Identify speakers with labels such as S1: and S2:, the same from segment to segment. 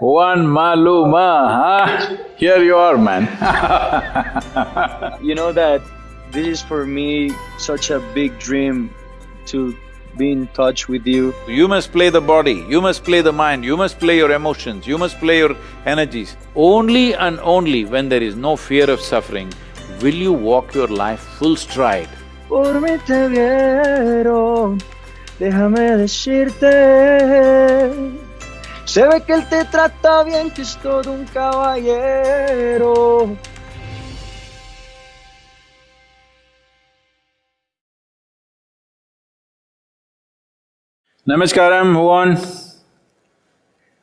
S1: Juan Maluma, huh? Here you are, man.
S2: you know that this is for me such a big dream to be in touch with you.
S1: You must play the body, you must play the mind, you must play your emotions, you must play your energies. Only and only when there is no fear of suffering will you walk your life full stride.
S2: Por Se ve que él te trata bien, que es todo un caballero.
S1: Namaskaram, Juan.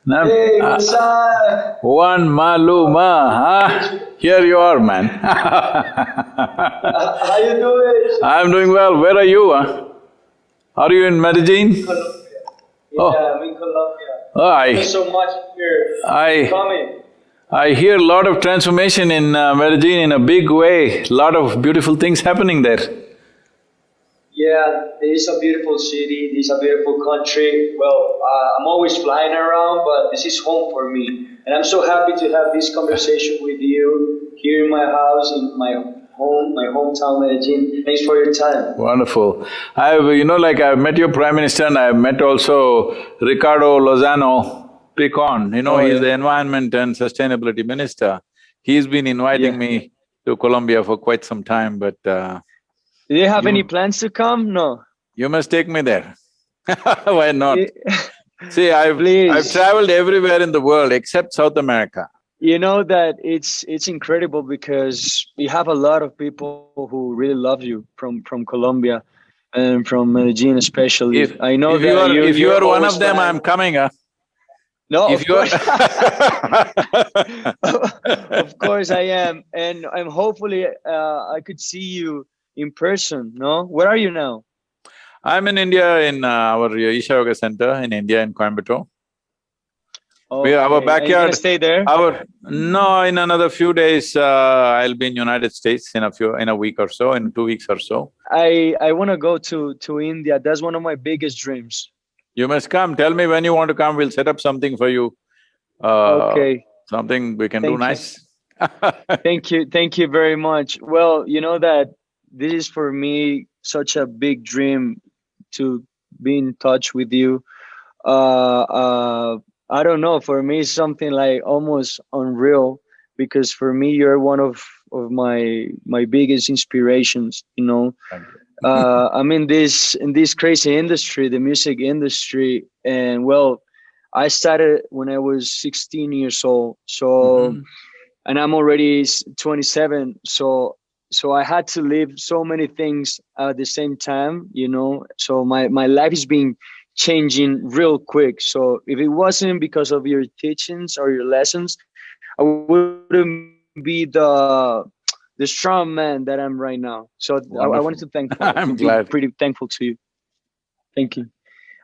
S2: Nam hey,
S1: uh, Juan Maluma, huh? Here you are, man.
S2: How you doing?
S1: I'm doing well. Where are you, huh? Are you in Medellin?
S2: Colombia. Yeah, oh. I'm in Colombia.
S1: Oh, I…
S2: Thank you so much for
S1: I,
S2: coming.
S1: I hear a lot of transformation in uh, Medellin in a big way, a lot of beautiful things happening there.
S2: Yeah, it is a beautiful city, it is a beautiful country. Well, uh, I'm always flying around, but this is home for me. And I'm so happy to have this conversation with you here in my house, in my home, my hometown Medellin. Thanks for your time.
S1: Wonderful. I've… you know like I've met your Prime Minister and I've met also Ricardo Lozano Picon, you know, oh, he's yeah. the Environment and Sustainability Minister. He's been inviting yeah. me to Colombia for quite some time, but uh,
S2: Do you have you, any plans to come? No?
S1: You must take me there Why not? See, I've… Please. I've traveled everywhere in the world except South America
S2: you know that it's it's incredible because we have a lot of people who really love you from from Colombia and from Medellin especially.
S1: If, I know if you are, if you are one of them, I'm coming. Huh?
S2: No, if of course. of course I am, and I'm hopefully uh, I could see you in person. No, where are you now?
S1: I'm in India in uh, our Isha Yoga Center in India in Coimbatore.
S2: We our
S1: backyard.
S2: stay there.
S1: Our no, in another few days, uh, I'll be in United States in a few in a week or so, in two weeks or so.
S2: I I want to go to to India. That's one of my biggest dreams.
S1: You must come. Tell me when you want to come. We'll set up something for you.
S2: Uh, okay.
S1: Something we can
S2: thank
S1: do nice.
S2: thank you. Thank you very much. Well, you know that this is for me such a big dream to be in touch with you. Uh, uh, I don't know. For me, it's something like almost unreal because for me, you're one of of my my biggest inspirations. You know, you. uh, I'm in this in this crazy industry, the music industry, and well, I started when I was 16 years old. So, mm-hmm. and I'm already 27. So so I had to live so many things at the same time, you know. So my my life is being changing real quick. So if it wasn't because of your teachings or your lessons, I wouldn't be the the strong man that I'm right now. So I, I, wanted to thank.
S1: I'm glad.
S2: Pretty thankful to you. Thank you.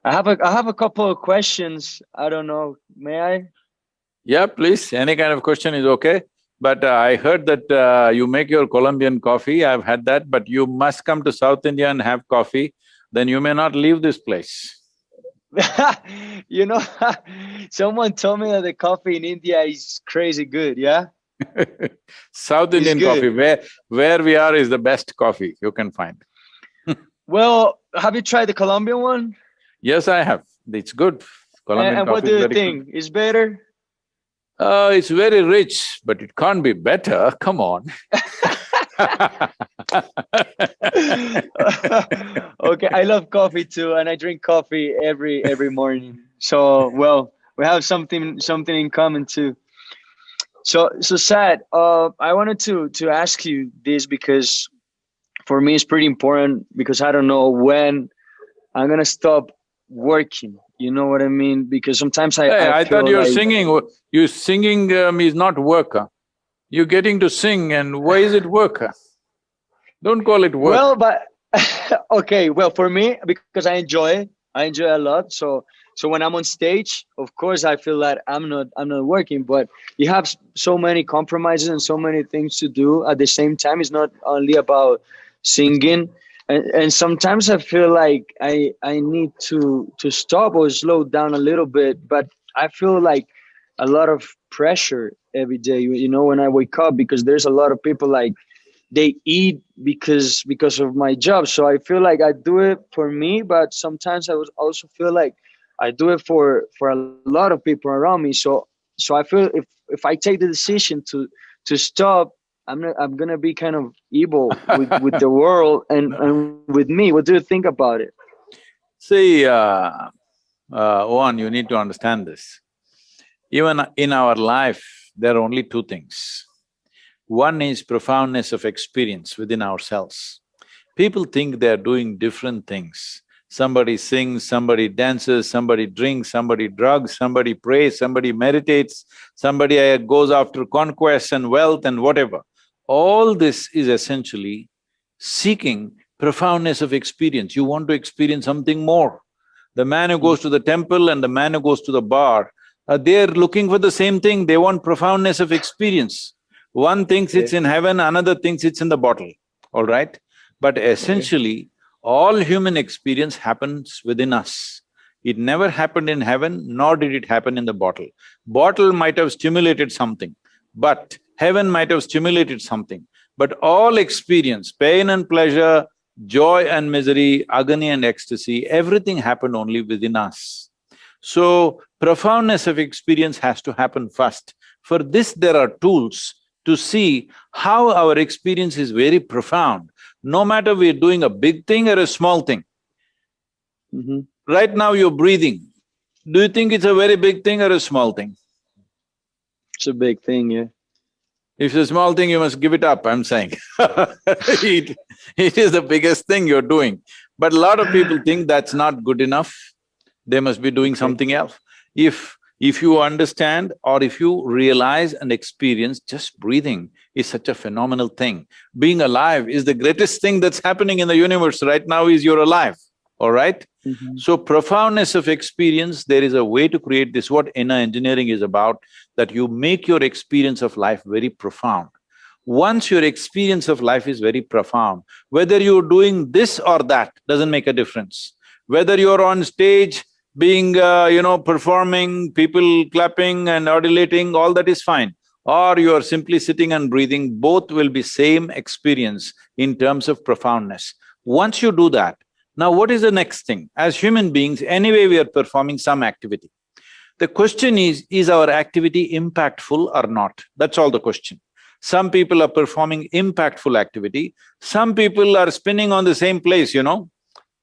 S2: I have a I have a couple of questions. I don't know. May I?
S1: Yeah, please. Any kind of question is okay. But uh, I heard that uh, you make your Colombian coffee. I've had that, but you must come to South India and have coffee. Then you may not leave this place.
S2: you know, someone told me that the coffee in India is crazy good, yeah?
S1: South Indian coffee, where, where we are is the best coffee you can find.
S2: well, have you tried the Colombian one?
S1: Yes, I have. It's good.
S2: Colombian and, and what do you think? Good. Is better?
S1: Uh, it's very rich, but it can't be better. Come on.
S2: okay, I love coffee too, and I drink coffee every every morning. So well, we have something something in common too. So so sad. Uh, I wanted to to ask you this because for me it's pretty important because I don't know when I'm gonna stop working. You know what I mean? Because sometimes I.
S1: Hey,
S2: I,
S1: I thought you're like, singing. You singing um, is not work. You're getting to sing, and why is it work? Don't call it work.
S2: Well, but okay. Well, for me, because I enjoy it, I enjoy a lot. So, so when I'm on stage, of course, I feel that I'm not I'm not working. But you have so many compromises and so many things to do at the same time. It's not only about singing. And, and sometimes I feel like I I need to to stop or slow down a little bit. But I feel like a lot of pressure every day. You, you know, when I wake up, because there's a lot of people like they eat because because of my job. So I feel like I do it for me, but sometimes I was also feel like I do it for for a lot of people around me. So so I feel if if I take the decision to to stop, I'm not, I'm gonna be kind of evil with, with the world and and with me. What do you think about it?
S1: See, uh, uh, one, you need to understand this. Even in our life, there are only two things. One is profoundness of experience within ourselves. People think they're doing different things. Somebody sings, somebody dances, somebody drinks, somebody drugs, somebody prays, somebody meditates, somebody goes after conquest and wealth and whatever. All this is essentially seeking profoundness of experience. You want to experience something more. The man who goes to the temple and the man who goes to the bar, uh, they're looking for the same thing, they want profoundness of experience. One thinks it's in heaven, another thinks it's in the bottle, all right? But essentially, all human experience happens within us. It never happened in heaven, nor did it happen in the bottle. Bottle might have stimulated something, but heaven might have stimulated something. But all experience, pain and pleasure, joy and misery, agony and ecstasy, everything happened only within us. So, profoundness of experience has to happen first. For this, there are tools to see how our experience is very profound, no matter we're doing a big thing or a small thing.
S2: Mm -hmm.
S1: Right now you're breathing. Do you think it's a very big thing or a small thing?
S2: It's a big thing, yeah.
S1: If it's a small thing, you must give it up, I'm saying it, it is the biggest thing you're doing. But a lot of people think that's not good enough, they must be doing something else. If… if you understand or if you realize and experience, just breathing is such a phenomenal thing. Being alive is the greatest thing that's happening in the universe right now is you're alive, all right?
S2: Mm -hmm.
S1: So profoundness of experience, there is a way to create this, what inner engineering is about, that you make your experience of life very profound. Once your experience of life is very profound, whether you're doing this or that doesn't make a difference. Whether you're on stage being, uh, you know, performing, people clapping and adulating, all that is fine. Or you are simply sitting and breathing, both will be same experience in terms of profoundness. Once you do that, now what is the next thing? As human beings, anyway we are performing some activity. The question is, is our activity impactful or not? That's all the question. Some people are performing impactful activity, some people are spinning on the same place, you know,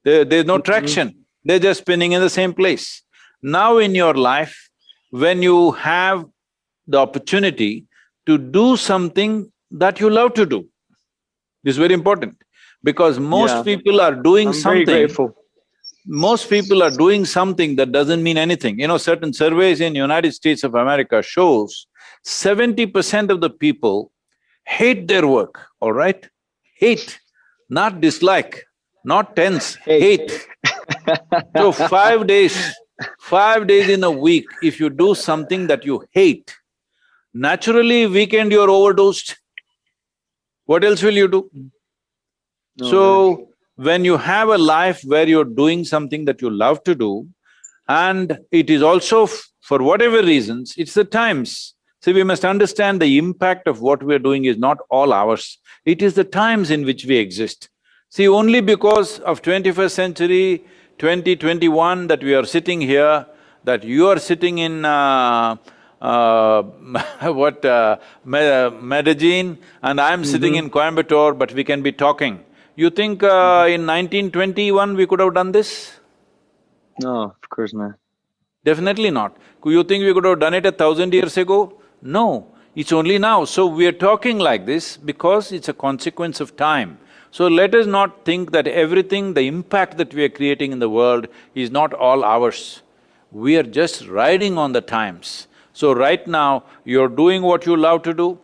S1: there, there's no mm-hmm. traction, they're just spinning in the same place. Now in your life, when you have the opportunity to do something that you love to do, this is very important because most yeah. people are doing
S2: I'm
S1: something…
S2: Very grateful
S1: most people are doing something that doesn't mean anything. You know, certain surveys in United States of America shows seventy percent of the people hate their work, all right? Hate, not dislike, not tense, hate. hate. So five days, five days in a week, if you do something that you hate, naturally weekend you're overdosed. What else will you do? No, so, when you have a life where you're doing something that you love to do, and it is also for whatever reasons, it's the times. See, we must understand the impact of what we're doing is not all ours, it is the times in which we exist. See, only because of twenty-first century, 2021 that we are sitting here, that you are sitting in uh, uh, what, uh, Medellin and I'm mm -hmm. sitting in Coimbatore, but we can be talking. You think uh, in 1921 we could have done this?
S2: No, of course not.
S1: Definitely not. You think we could have done it a thousand years ago? No, it's only now. So we are talking like this because it's a consequence of time. So let us not think that everything, the impact that we are creating in the world is not all ours. We are just riding on the times. So right now, you're doing what you love to do,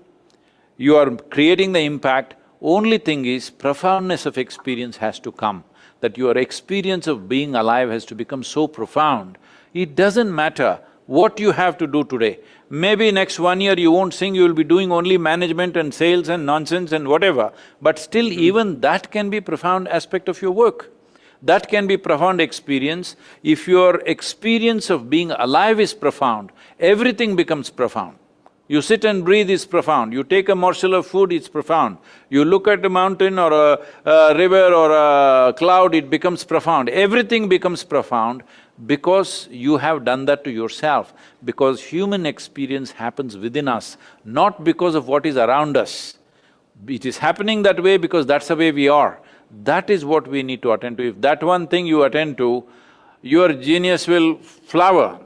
S1: you are creating the impact, only thing is, profoundness of experience has to come, that your experience of being alive has to become so profound. It doesn't matter what you have to do today. Maybe next one year you won't sing, you'll be doing only management and sales and nonsense and whatever, but still mm. even that can be profound aspect of your work. That can be profound experience. If your experience of being alive is profound, everything becomes profound. You sit and breathe is profound, you take a morsel of food, it's profound. You look at a mountain or a, a river or a cloud, it becomes profound. Everything becomes profound because you have done that to yourself, because human experience happens within us, not because of what is around us. It is happening that way because that's the way we are. That is what we need to attend to. If that one thing you attend to, your genius will flower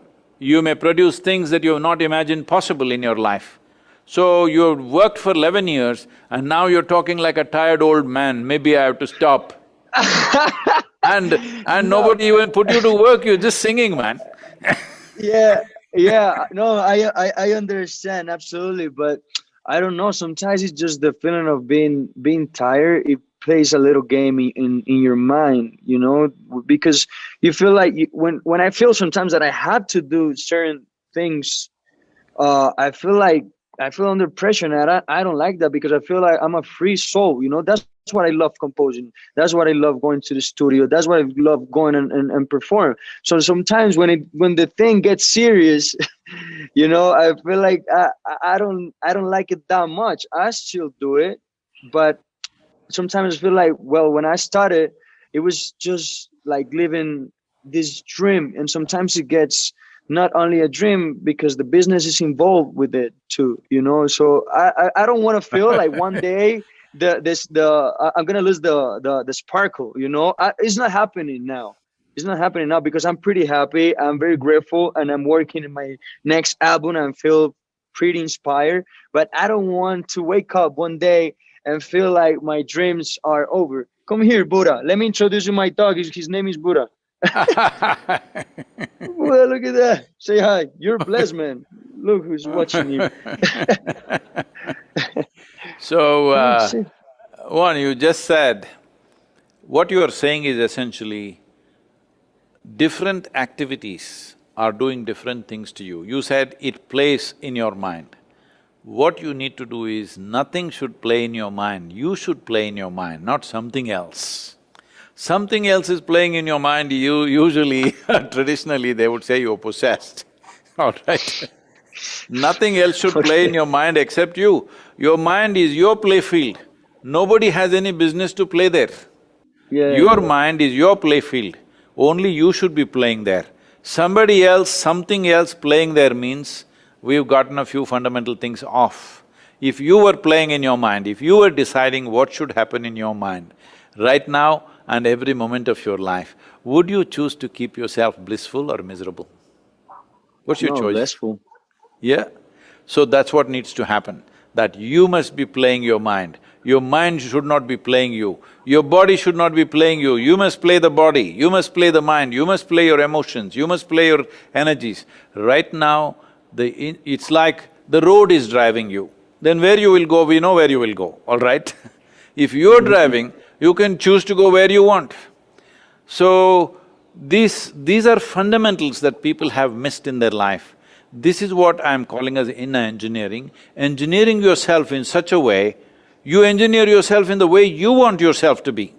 S1: you may produce things that you have not imagined possible in your life. So you've worked for eleven years and now you're talking like a tired old man, maybe I have to stop. and… and no. nobody even put you to work, you're just singing, man
S2: Yeah, yeah, no, I, I… I understand, absolutely, but I don't know, sometimes it's just the feeling of being… being tired, it plays a little game in in your mind you know because you feel like you, when when i feel sometimes that i have to do certain things uh i feel like i feel under pressure and i, I don't like that because i feel like i'm a free soul you know that's, that's what i love composing that's what i love going to the studio that's what i love going and, and, and perform so sometimes when it when the thing gets serious you know i feel like I, I don't i don't like it that much i still do it but sometimes I feel like, well, when I started, it was just like living this dream. And sometimes it gets not only a dream because the business is involved with it too, you know? So I, I, I don't want to feel like one day the, this, the, I'm going to lose the, the, the sparkle, you know, I, it's not happening now. It's not happening now because I'm pretty happy. I'm very grateful and I'm working in my next album and feel pretty inspired, but I don't want to wake up one day and feel like my dreams are over. Come here, Buddha. Let me introduce you my dog. His, his name is Buddha. well look at that. Say hi. You're blessed, man. Look who's watching you.
S1: so, uh, one, you just said, what you are saying is essentially different activities are doing different things to you. You said it plays in your mind. What you need to do is, nothing should play in your mind, you should play in your mind, not something else. Something else is playing in your mind, you usually traditionally they would say you're possessed, all right? Nothing else should play in your mind except you. Your mind is your playfield. Nobody has any business to play there. Yeah, your yeah. mind is your playfield. Only you should be playing there. Somebody else, something else playing there means we've gotten a few fundamental things off. If you were playing in your mind, if you were deciding what should happen in your mind, right now and every moment of your life, would you choose to keep yourself blissful or miserable? What's your
S2: no,
S1: choice?
S2: Blissful.
S1: Yeah? So that's what needs to happen, that you must be playing your mind. Your mind should not be playing you. Your body should not be playing you. You must play the body, you must play the mind, you must play your emotions, you must play your energies. Right now, the… it's like the road is driving you. Then where you will go, we know where you will go, all right? if you're mm-hmm. driving, you can choose to go where you want. So, these… these are fundamentals that people have missed in their life. This is what I'm calling as inner engineering. Engineering yourself in such a way, you engineer yourself in the way you want yourself to be.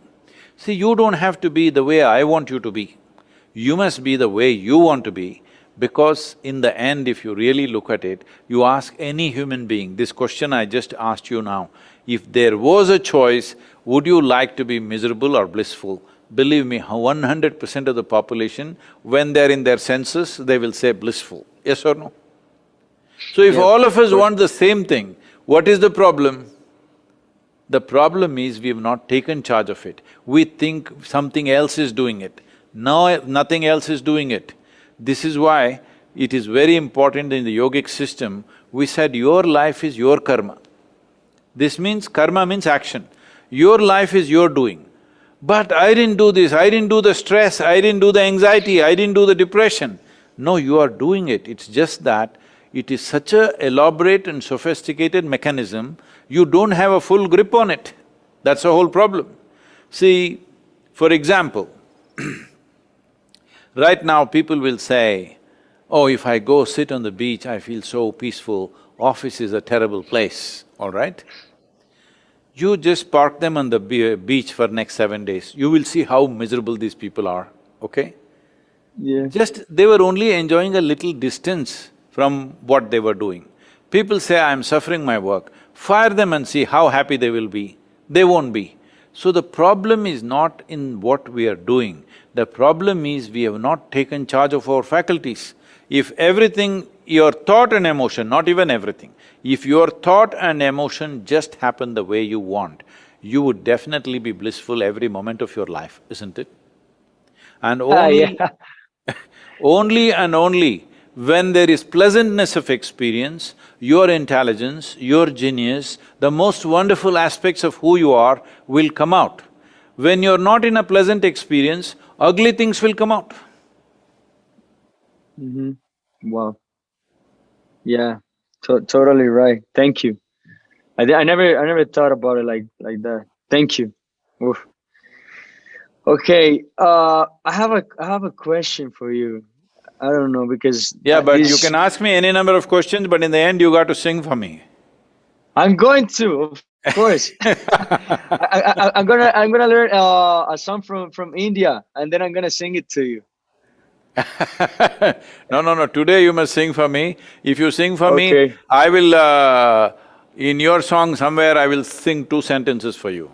S1: See, you don't have to be the way I want you to be. You must be the way you want to be. Because in the end, if you really look at it, you ask any human being, this question I just asked you now, if there was a choice, would you like to be miserable or blissful? Believe me, one hundred percent of the population, when they're in their senses, they will say blissful, yes or no? So if yeah. all of us want the same thing, what is the problem? The problem is we've not taken charge of it. We think something else is doing it. No, nothing else is doing it. This is why it is very important in the yogic system, we said your life is your karma. This means karma means action. Your life is your doing. But I didn't do this, I didn't do the stress, I didn't do the anxiety, I didn't do the depression. No, you are doing it, it's just that it is such a elaborate and sophisticated mechanism, you don't have a full grip on it. That's the whole problem. See, for example Right now, people will say, oh, if I go sit on the beach, I feel so peaceful, office is a terrible place, all right? You just park them on the be beach for next seven days, you will see how miserable these people are, okay?
S2: Yeah.
S1: Just… they were only enjoying a little distance from what they were doing. People say, I'm suffering my work, fire them and see how happy they will be. They won't be. So the problem is not in what we are doing, the problem is we have not taken charge of our faculties. If everything, your thought and emotion, not even everything, if your thought and emotion just happen the way you want, you would definitely be blissful every moment of your life, isn't it? And
S2: Ah,
S1: only…
S2: yeah.
S1: Only and only when there is pleasantness of experience, your intelligence, your genius, the most wonderful aspects of who you are will come out. When you're not in a pleasant experience, ugly things will come out.
S2: Mm -hmm. Wow. Yeah, to totally right. Thank you. I, I never I never thought about it like like that. Thank you. Oof. Okay, uh, I have a I have a question for you. I don't know because
S1: Yeah, but you can ask me any number of questions, but in the end you got to sing for me.
S2: I'm going to, of course. I, I, I'm gonna I'm gonna learn uh, a song from from India and then I'm gonna sing it to you.
S1: no, no, no, today you must sing for me. If you sing for me, I will… Uh, in your song somewhere I will sing two sentences for you.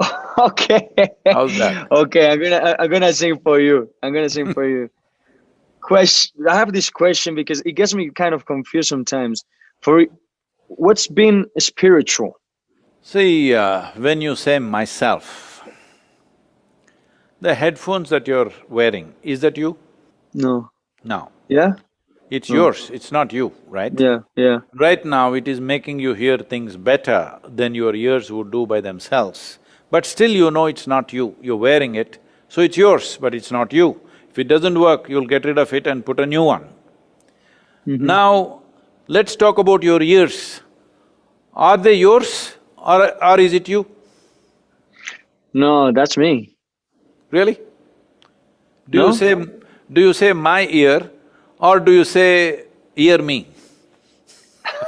S2: okay.
S1: How's that?
S2: Okay, I'm gonna I'm gonna sing for you. I'm gonna sing for you. Question. I have this question because it gets me kind of confused sometimes. For what's been spiritual?
S1: See, uh, when you say myself, the headphones that you're wearing, is that you?
S2: No.
S1: No.
S2: Yeah.
S1: It's yours, it's not you, right?
S2: Yeah. Yeah.
S1: Right now, it is making you hear things better than your ears would do by themselves. But still you know it's not you, you're wearing it, so it's yours, but it's not you. If it doesn't work, you'll get rid of it and put a new one. Mm-hmm. Now, let's talk about your ears. Are they yours or… or is it you?
S2: No, that's me.
S1: Really? Do
S2: No.
S1: you say… do you say my ear or do you say ear me?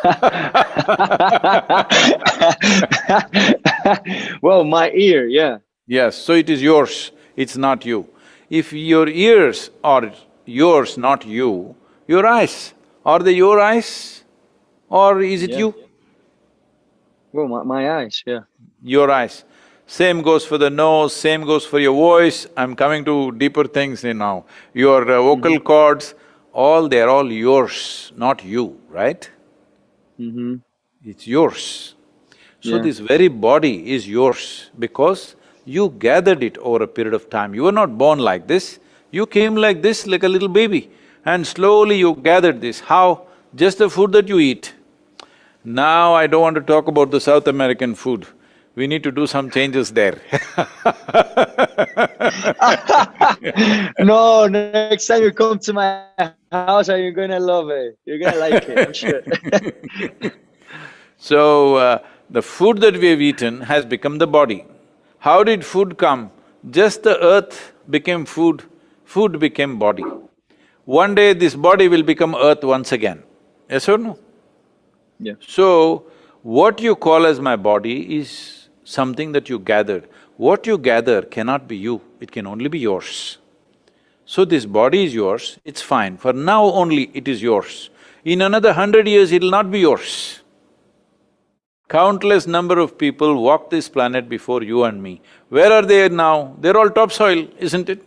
S2: well, my ear. Yeah.
S1: Yes, so it is yours, it's not you. If your ears are yours, not you, your eyes, are they your eyes or is it
S2: Yeah.
S1: you?
S2: Well, my, my eyes. Yeah.
S1: Your eyes. Same goes for the nose, same goes for your voice, I'm coming to deeper things here now. Your uh, vocal cords, all they're all yours, not you, right?
S2: Mm-hmm.
S1: It's yours. So
S2: Yeah.
S1: this very body is yours because you gathered it over a period of time. You were not born like this, you came like this, like a little baby, and slowly you gathered this. How? Just the food that you eat. Now I don't want to talk about the South American food. We need to do some changes there
S2: no, next time you come to my house, are you gonna love it? You're gonna like it, I'm sure.
S1: So, uh, the food that we have eaten has become the body. How did food come? Just the earth became food, food became body. One day this body will become earth once again, yes or no?
S2: Yeah.
S1: So, what you call as my body is something that you gathered. What you gather cannot be you, it can only be yours. So this body is yours, it's fine, for now only it is yours. In another hundred years, it'll not be yours. Countless number of people walked this planet before you and me. Where are they now? They're all topsoil, isn't it?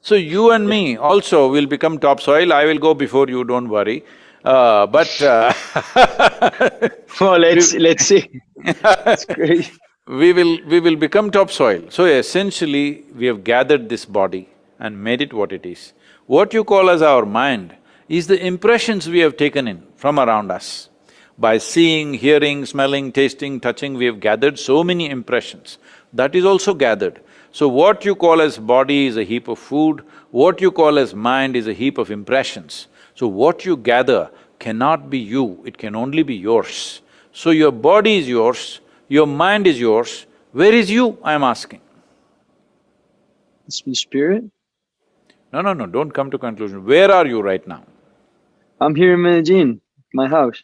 S1: So you and me also will become topsoil, I will go before you, don't worry. Uh, but uh,
S2: well, let's let's see. That's great.
S1: we will… we will become topsoil. So essentially, we have gathered this body and made it what it is. What you call as our mind is the impressions we have taken in from around us. By seeing, hearing, smelling, tasting, touching, we have gathered so many impressions. That is also gathered. So what you call as body is a heap of food, what you call as mind is a heap of impressions. So what you gather cannot be you, it can only be yours. So your body is yours, your mind is yours, where is you, I am asking?
S2: It's the spirit.
S1: No, no, no, don't come to conclusion. Where are you right now?
S2: I'm here in Medellin, my house.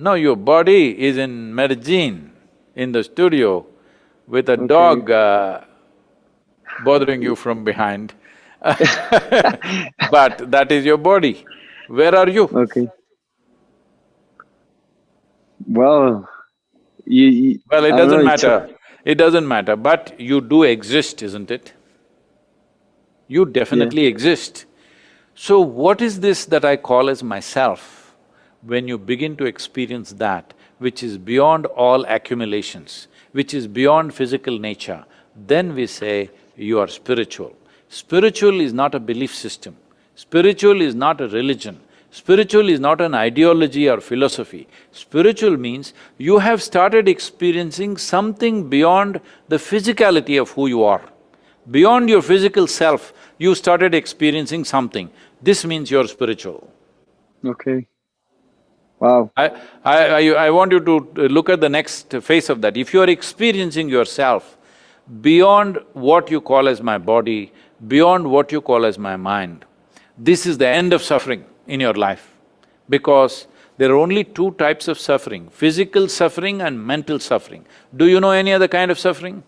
S1: No, your body is in Medellin, in the studio, with a
S2: Okay.
S1: dog uh, bothering you from behind but that is your body. Where are you?
S2: Okay. Well, you, you
S1: Well, it doesn't matter. It doesn't matter, but you do exist, isn't it? You definitely exist. So what is this that I call as myself? When you begin to experience that, which is beyond all accumulations, which is beyond physical nature, then we say you are spiritual. Spiritual is not a belief system. Spiritual is not a religion. Spiritual is not an ideology or philosophy. Spiritual means you have started experiencing something beyond the physicality of who you are. Beyond your physical self, you started experiencing something. This means you're spiritual.
S2: okay. Wow.
S1: I, I, I, I want you to uh, look at the next phase of that. If you are experiencing yourself beyond what you call as my body, beyond what you call as my mind, this is the end of suffering in your life. Because there are only two types of suffering, physical suffering and mental suffering. Do you know any other kind of suffering?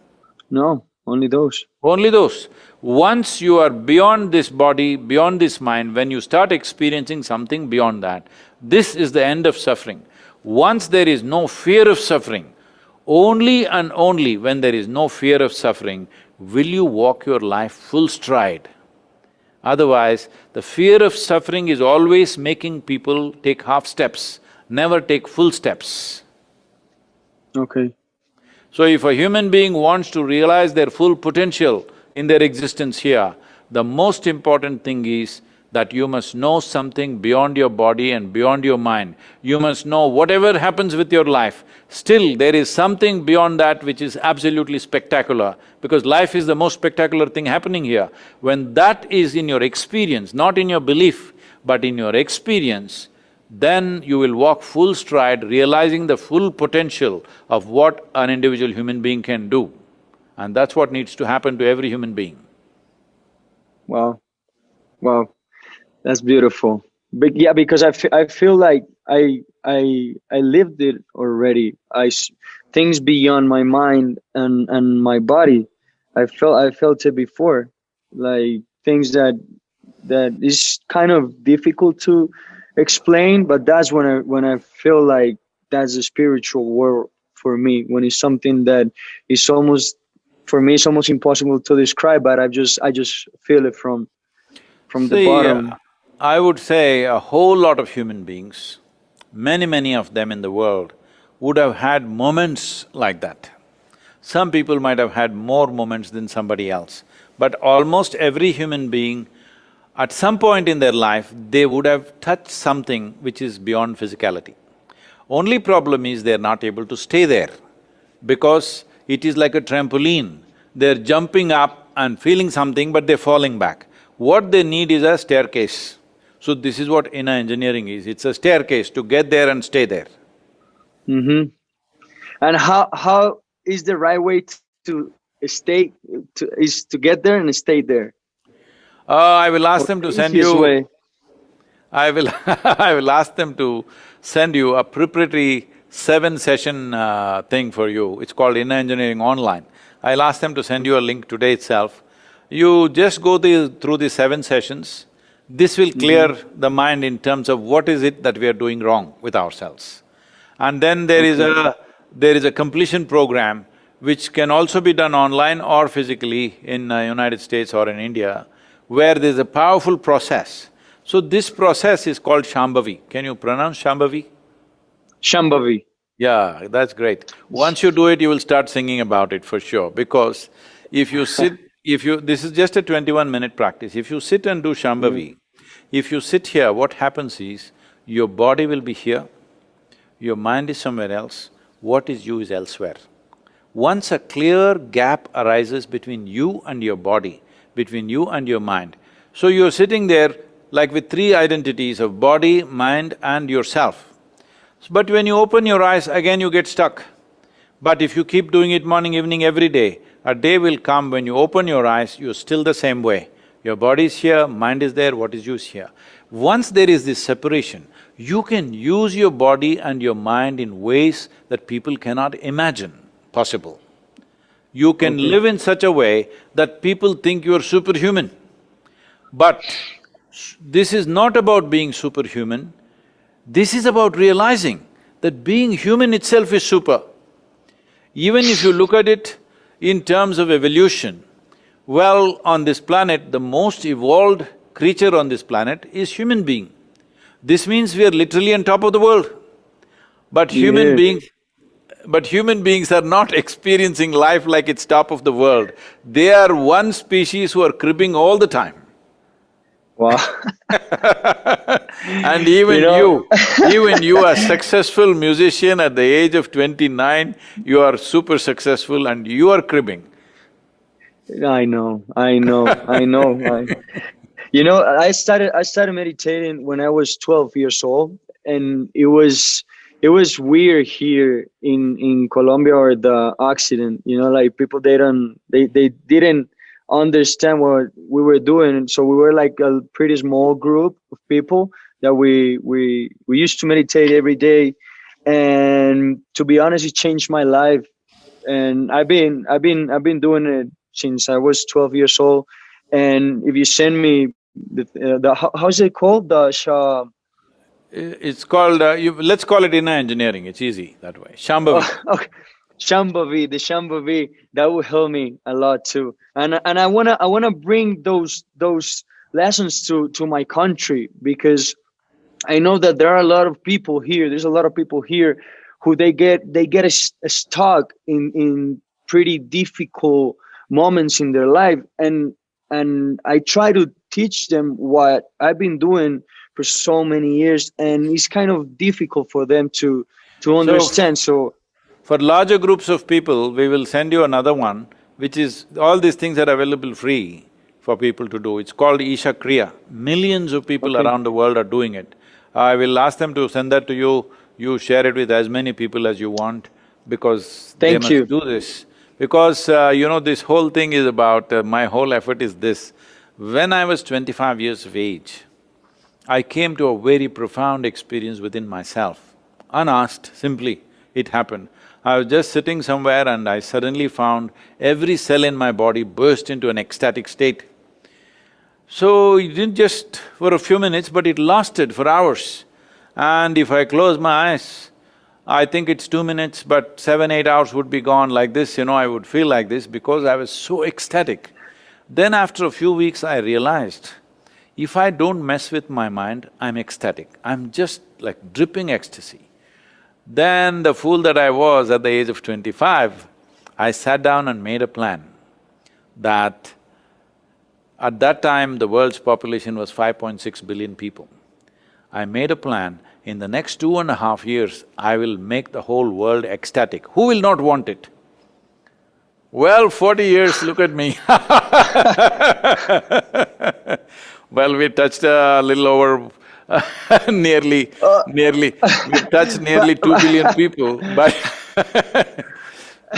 S2: No, only those.
S1: Only those. Once you are beyond this body, beyond this mind, when you start experiencing something beyond that, this is the end of suffering. Once there is no fear of suffering, only and only when there is no fear of suffering will you walk your life full stride. Otherwise, the fear of suffering is always making people take half steps, never take full steps.
S2: Okay.
S1: So if a human being wants to realize their full potential in their existence here, the most important thing is that you must know something beyond your body and beyond your mind. You must know whatever happens with your life, still there is something beyond that which is absolutely spectacular, because life is the most spectacular thing happening here. When that is in your experience, not in your belief, but in your experience, then you will walk full stride, realizing the full potential of what an individual human being can do. And that's what needs to happen to every human being.
S2: Wow. Wow. That's beautiful. But yeah, because I I feel like I I I lived it already. I things beyond my mind and and my body. I felt I felt it before, like things that that is kind of difficult to explain. But that's when I when I feel like that's a spiritual world for me. When it's something that is almost for me, it's almost impossible to describe. But I just I just feel it from from the bottom.
S1: uh, I would say a whole lot of human beings, many, many of them in the world, would have had moments like that. Some people might have had more moments than somebody else, but almost every human being, at some point in their life, they would have touched something which is beyond physicality. Only problem is they're not able to stay there because it is like a trampoline. They're jumping up and feeling something but they're falling back. What they need is a staircase. So this is what inner engineering is, it's a staircase to get there and stay there.
S2: Mm-hmm. And how how is the right way to stay to is to get there and stay there?
S1: Uh, I will ask them to send you…
S2: way.
S1: I will I will ask them to send you a preparatory seven-session uh, thing for you. It's called Inner Engineering Online. I'll ask them to send you a link today itself. You just go the, through the seven sessions. This will clear the mind in terms of what is it that we are doing wrong with ourselves. And then there is a… there is a completion program which can also be done online or physically in uh, United States or in India, where there's a powerful process. So this process is called Shambhavi. Can you pronounce Shambhavi?
S2: Shambhavi.
S1: Yeah, that's great. Once you do it, you will start singing about it for sure, because if you sit… if you… this is just a twenty-one minute practice. If you sit and do Shambhavi, if you sit here, what happens is, your body will be here, your mind is somewhere else, what is you is elsewhere. Once a clear gap arises between you and your body, between you and your mind, so you're sitting there like with three identities of body, mind and yourself. But when you open your eyes, again you get stuck. But if you keep doing it morning, evening, every day, a day will come when you open your eyes, you're still the same way. Your body is here, mind is there, what is you is here. Once there is this separation, you can use your body and your mind in ways that people cannot imagine possible. You can
S2: Okay.
S1: live in such a way that people think you're superhuman. But this is not about being superhuman, this is about realizing that being human itself is super. Even if you look at it in terms of evolution, well, on this planet, the most evolved creature on this planet is human being. This means we are literally on top of the world. But human
S2: Yeah.
S1: beings… but human beings are not experiencing life like it's top of the world. They are one species who are cribbing all the time.
S2: Wow.
S1: And even
S2: You know-
S1: you, even you are successful musician at the age of twenty-nine, you are super successful and you are cribbing.
S2: I know, I know, I know. I, you know, I started I started meditating when I was 12 years old, and it was it was weird here in in Colombia or the Occident. You know, like people they don't they they didn't understand what we were doing, so we were like a pretty small group of people that we we we used to meditate every day, and to be honest, it changed my life and I've been I've been I've been doing it since I was 12 years old. And if you send me the, uh, the how's it called the
S1: I- It's called… Uh, you, let's call it inner engineering, it's easy that way, Shambhavi.
S2: okay, Shambhavi, the Shambhavi, that will help me a lot too. And and I wanna I wanna bring those those lessons to to my country because I know that there are a lot of people here. There's a lot of people here who they get they get a, stuck in in pretty difficult moments in their life, and and I try to teach them what I've been doing for so many years, and it's kind of difficult for them to to understand. So,
S1: For larger groups of people, we will send you another one, which is… all these things are available free for people to do. It's called Isha Kriya. Millions of people
S2: Okay.
S1: around the world are doing it. I will ask them to send that to you, you share it with as many people as you want, because they
S2: Thank
S1: must
S2: you.
S1: do this. Because, uh, you know, this whole thing is about… uh, my whole effort is this. When I was twenty-five years of age, I came to a very profound experience within myself, unasked, simply, it happened. I was just sitting somewhere and I suddenly found every cell in my body burst into an ecstatic state. So it didn't just for a few minutes, but it lasted for hours. And if I close my eyes, I think it's two minutes, but seven, eight hours would be gone like this, you know, I would feel like this because I was so ecstatic. Then after a few weeks, I realized, if I don't mess with my mind, I'm ecstatic. I'm just like dripping ecstasy. Then the fool that I was at the age of twenty-five, I sat down and made a plan that at that time, the world's population was 5.6 billion people. I made a plan, in the next two and a half years, I will make the whole world ecstatic. Who will not want it? Well, forty years, look at me Well, we touched a little over nearly, nearly, we've touched nearly two billion people, but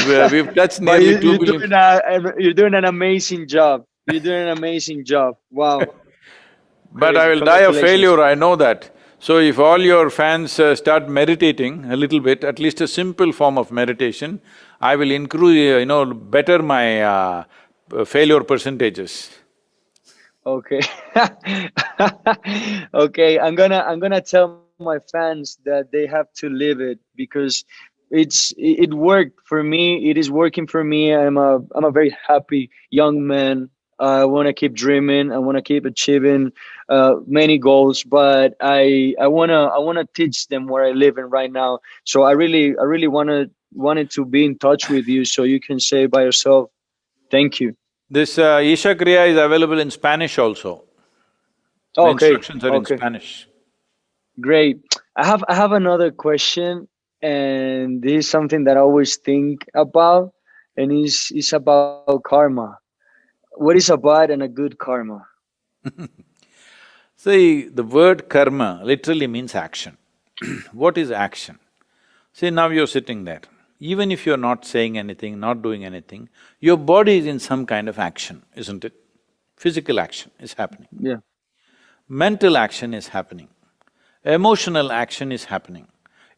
S1: we- we've touched nearly
S2: you,
S1: two
S2: you're
S1: billion.
S2: doing a, you're doing an amazing job. You're doing an amazing job. Wow.
S1: But I will die of
S2: Congratulations.
S1: failure, I know that. So if all your fans uh, start meditating a little bit, at least a simple form of meditation, I will increase, you know, better my uh, uh, failure percentages.
S2: Okay. okay, I'm gonna I'm gonna tell my fans that they have to live it because it's it, worked for me. It is working for me. I'm a I'm a very happy young man. I want to keep dreaming. I want to keep achieving uh, many goals, but I I wanna I wanna teach them where I live in right now. So I really I really wanna wanted to be in touch with you so you can say by yourself, thank you.
S1: This uh, Isha Kriya is available in Spanish also. The
S2: Okay.
S1: instructions are
S2: okay.
S1: in Spanish.
S2: Great. I have I have another question, and this is something that I always think about, and is is about karma. What is a bad and a good karma?
S1: See, the word karma literally means action. what is action? See, now you're sitting there. Even if you're not saying anything, not doing anything, your body is in some kind of action, isn't it? Physical action is happening.
S2: Yeah.
S1: Mental action is happening. emotional action is happening.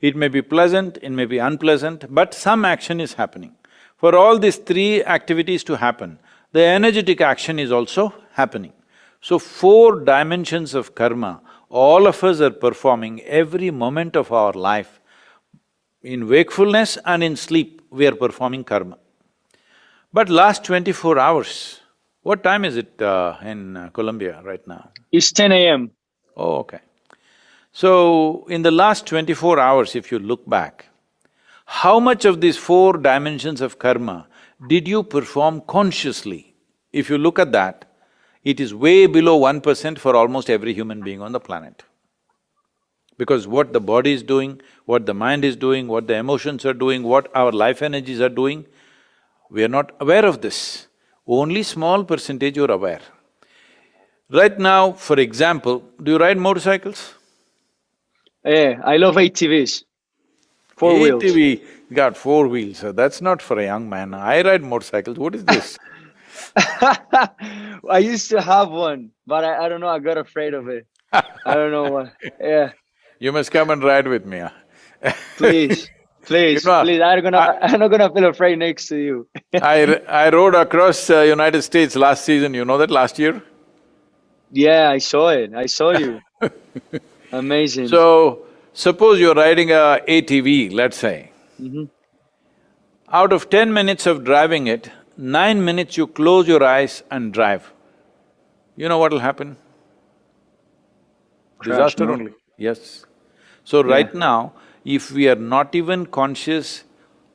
S1: It may be pleasant, it may be unpleasant, but some action is happening. For all these three activities to happen, the energetic action is also happening. So four dimensions of karma, all of us are performing every moment of our life. In wakefulness and in sleep, we are performing karma. But last twenty-four hours, what time is it uh, in uh, Colombia right now?
S2: It's ten AM.
S1: Oh, okay. So, in the last twenty-four hours, if you look back, how much of these four dimensions of karma did you perform consciously? If you look at that, it is way below one percent for almost every human being on the planet. Because what the body is doing, what the mind is doing, what the emotions are doing, what our life energies are doing, we are not aware of this. Only small percentage you're aware. Right now, for example, do you ride motorcycles?
S2: Yeah, I love ATVs. Four wheels.
S1: ATV got four wheels, so that's not for a young man. I ride motorcycles, what is this?
S2: I used to have one, but I, I don't know, I got afraid of it. I don't know why. Yeah,
S1: You must come and ride with me, huh?
S2: please, please,
S1: You know,
S2: please. I'm gonna, I, am not gonna feel afraid next to you.
S1: I, I rode across uh, United States last season, you know that last year?
S2: yeah, I saw it. I saw you. Amazing.
S1: So, suppose you're riding a ATV, let's say.
S2: Mhm.
S1: Out of ten minutes of driving it, nine minutes you close your eyes and drive. You know what'll happen?
S2: Crash,
S1: Disaster
S2: no?
S1: only, yes. So right now, if we are not even conscious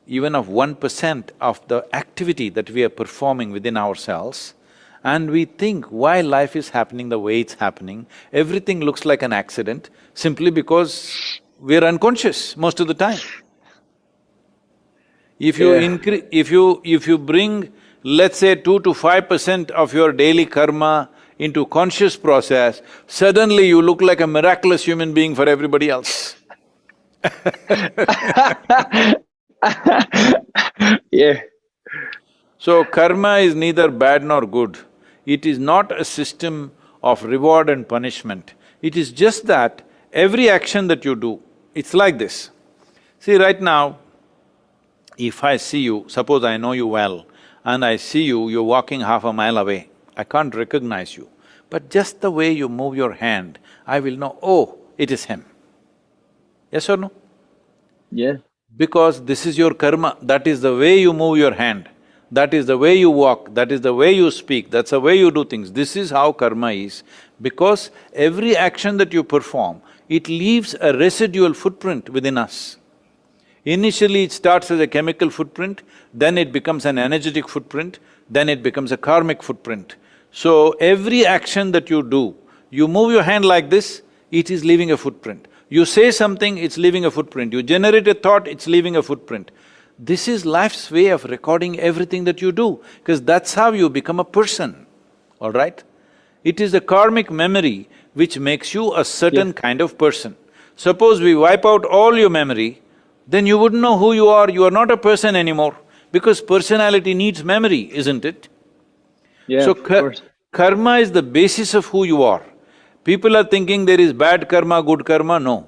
S1: even of one percent of the activity that we are performing within ourselves, and we think why life is happening the way it's happening, everything looks like an accident simply because we're unconscious most of the time. If you
S2: Yeah.
S1: incre… if you… if you bring, let's say two to five percent of your daily karma into conscious process, suddenly you look like a miraculous human being for everybody else.
S2: yeah,
S1: So karma is neither bad nor good. It is not a system of reward and punishment. It is just that every action that you do, it's like this. See, right now, if I see you, suppose I know you well, and I see you, you're walking half a mile away, I can't recognize you. But just the way you move your hand, I will know, oh, it is him. Yes or no?
S2: yeah,
S1: Because this is your karma, that is the way you move your hand, that is the way you walk, that is the way you speak, that's the way you do things. This is how karma is. Because every action that you perform, it leaves a residual footprint within us. Initially it starts as a chemical footprint, then it becomes an energetic footprint, then it becomes a karmic footprint. So every action that you do, you move your hand like this, it is leaving a footprint. You say something, it's leaving a footprint. You generate a thought, it's leaving a footprint. This is life's way of recording everything that you do, because that's how you become a person, all right? It is the karmic memory which makes you a certain kind of person. Suppose we wipe out all your memory, then you wouldn't know who you are, you are not a person anymore, because personality needs memory, isn't it?
S2: Yeah,
S1: So
S2: of
S1: kar-
S2: course.
S1: karma is the basis of who you are. People are thinking there is bad karma, good karma, no.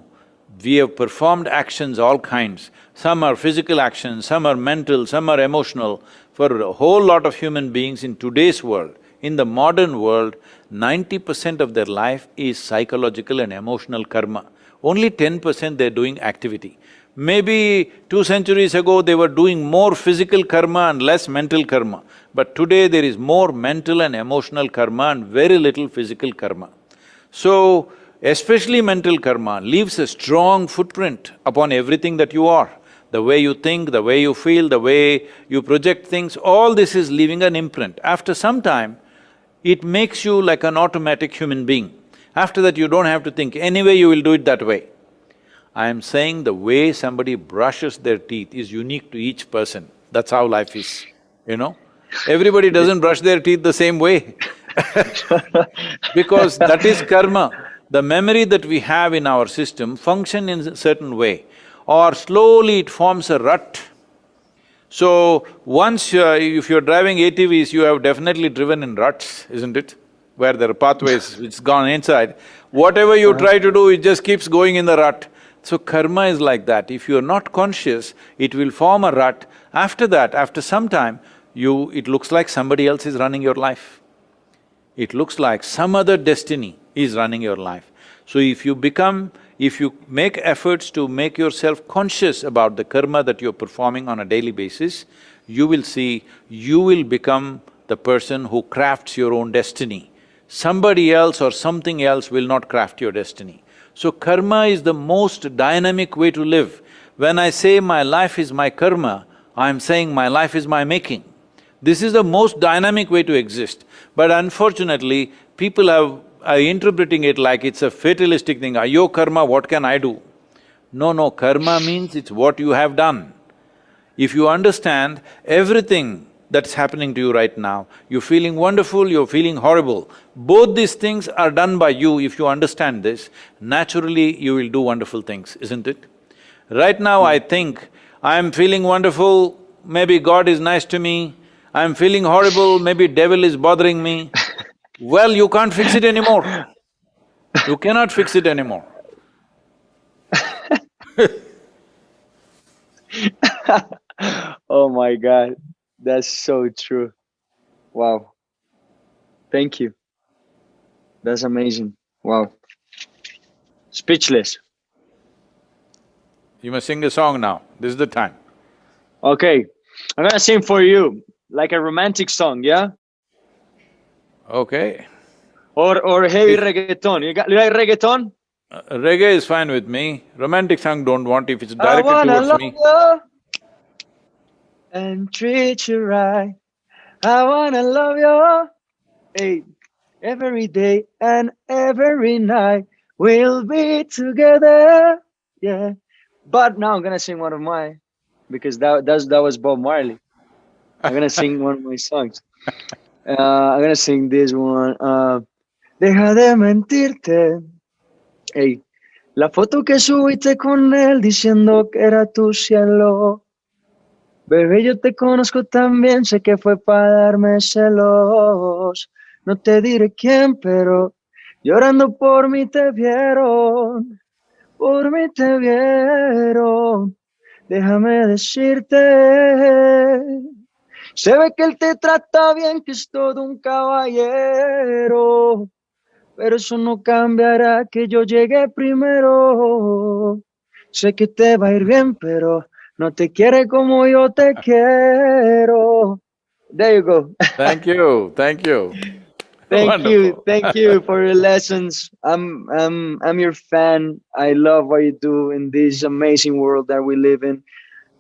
S1: We have performed actions all kinds. Some are physical actions, some are mental, some are emotional. For a whole lot of human beings in today's world, in the modern world, ninety percent of their life is psychological and emotional karma. Only ten percent they're doing activity. Maybe two centuries ago, they were doing more physical karma and less mental karma. But today, there is more mental and emotional karma and very little physical karma. So, especially mental karma leaves a strong footprint upon everything that you are. The way you think, the way you feel, the way you project things, all this is leaving an imprint. After some time, it makes you like an automatic human being. After that, you don't have to think, anyway you will do it that way. I am saying the way somebody brushes their teeth is unique to each person. That's how life is, you know? Everybody doesn't brush their teeth the same way because that is karma. The memory that we have in our system function in a certain way or slowly it forms a rut. So, once uh, if you're driving ATVs, you have definitely driven in ruts, isn't it? where there are pathways, it's gone inside. Whatever you try to do, it just keeps going in the rut. So karma is like that, if you're not conscious, it will form a rut. After that, after some time, you… it looks like somebody else is running your life. It looks like some other destiny is running your life. So if you become… if you make efforts to make yourself conscious about the karma that you're performing on a daily basis, you will see you will become the person who crafts your own destiny. Somebody else or something else will not craft your destiny. So karma is the most dynamic way to live. When I say my life is my karma, I'm saying my life is my making. This is the most dynamic way to exist. But unfortunately, people have… are interpreting it like it's a fatalistic thing, your karma, what can I do? No, no, karma means it's what you have done. If you understand everything that's happening to you right now, you're feeling wonderful, you're feeling horrible, both these things are done by you if you understand this, naturally you will do wonderful things, isn't it? Right now I think, I'm feeling wonderful, maybe God is nice to me, I'm feeling horrible, maybe devil is bothering me. Well, you can't fix it anymore. You cannot fix it anymore.
S2: oh my God, that's so true. Wow. Thank you. That's amazing. Wow. Speechless.
S1: You must sing a song now, this is the time.
S2: Okay, I'm gonna sing for you, like a romantic song, yeah?
S1: Okay.
S2: Or or heavy reggaeton. You got you like reggaeton?
S1: Uh, reggae is fine with me, romantic song don't want if it's
S2: I
S1: directed towards me.
S2: you and treat you right. I wanna love you, hey, every day and every night. We'll be together, yeah. But now I'm gonna sing one of mine because that that's, that was Bob Marley. I'm gonna sing one of my songs. Uh, I'm gonna sing this one. Uh, Deja de mentirte. Ey, la foto que subiste con él diciendo que era tu cielo. Bebé, yo te conozco también, sé que fue para darme celos. No te diré quién, pero llorando por mí te vieron. Por mí te vieron. Déjame decirte. Se ve que él te trata bien, que es todo un caballero. Pero eso no cambiará que yo llegue primero. Sé que te va a ir bien, pero no te quiere como yo te ah. quiero. There you go.
S1: Thank you, thank you.
S2: Thank you, thank you for your lessons. I'm I'm I'm your fan. I love what you do in this amazing world that we live in.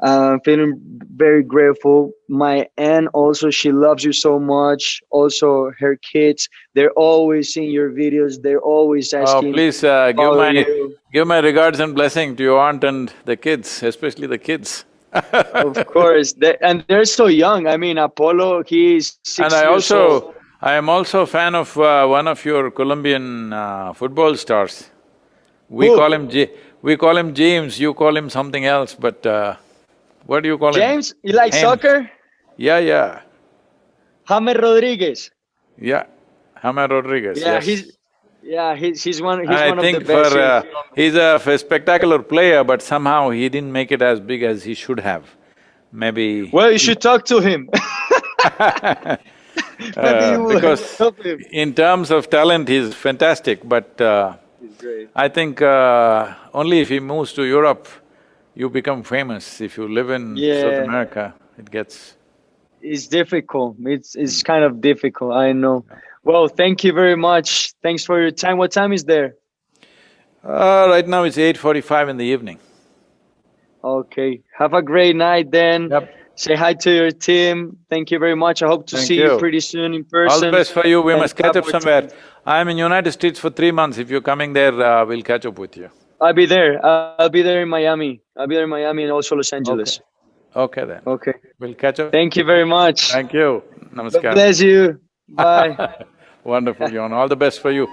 S2: Uh, I'm feeling very grateful. My aunt also, she loves you so much. Also, her kids, they're always seeing your videos. They're always asking.
S1: Oh,
S2: asking.
S1: please uh, give my…
S2: you.
S1: give my regards and blessing to your aunt and the kids, especially the kids.
S2: of course, they, and they're so young. I mean, Apollo, he's six
S1: And I also…
S2: old.
S1: I am also a fan of uh, one of your Colombian uh, football stars. We
S2: Who?
S1: call him J… we call him James, you call him something else, but uh, what do you call him?
S2: James, you like
S1: James.
S2: soccer?
S1: Yeah, yeah,
S2: James Rodriguez.
S1: yeah. James Rodriguez,
S2: Yeah,
S1: yes.
S2: he's yeah, he's he's one he's one
S1: I think
S2: of the best.
S1: for…
S2: here in
S1: Uh, he's a spectacular player, but somehow he didn't make it as big as he should have. Maybe…
S2: well, you should talk to him.
S1: Uh, because
S2: help him.
S1: in terms of talent, he's fantastic, but uh,
S2: He's.
S1: I think uh, only if he moves to Europe, you become famous. If you live in South America, it gets…
S2: It's difficult. It's it's kind of difficult. I know. Well, thank you very much. Thanks for your time. What time is there?
S1: Uh, right now it's eight forty-five in the evening.
S2: Okay. Have a great night then.
S1: Yep.
S2: Say hi to your team. Thank you very much. I hope to
S1: Thank
S2: see you.
S1: you.
S2: pretty soon in person.
S1: All the best for you, we
S2: and
S1: must catch up somewhere.
S2: time.
S1: I'm in United States for three months, if you're coming there, uh, we'll catch up with you.
S2: I'll be there. I'll be there in Miami. I'll be there in Miami and also Los Angeles.
S1: Okay then,
S2: Okay.
S1: we'll catch up.
S2: Thank you very much.
S1: Thank you,
S2: God
S1: namaskar.
S2: bless you. Bye.
S1: Wonderful, Juan, all the best for you.